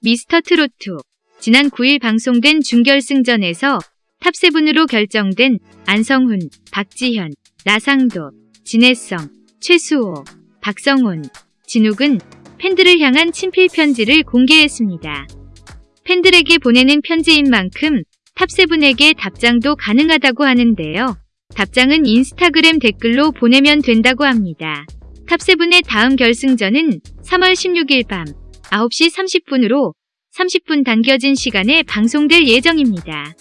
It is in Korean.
미스터 트로트 지난 9일 방송된 준결승전에서 탑7으로 결정된 안성훈, 박지현, 나상도, 진해성, 최수호, 박성온, 진욱은 팬들을 향한 친필 편지를 공개했습니다. 팬들에게 보내는 편지인 만큼 탑7에게 답장도 가능하다고 하는데요. 답장은 인스타그램 댓글로 보내면 된다고 합니다. 탑7의 다음 결승전은 3월 16일 밤 9시 30분으로 30분 당겨진 시간에 방송될 예정입니다.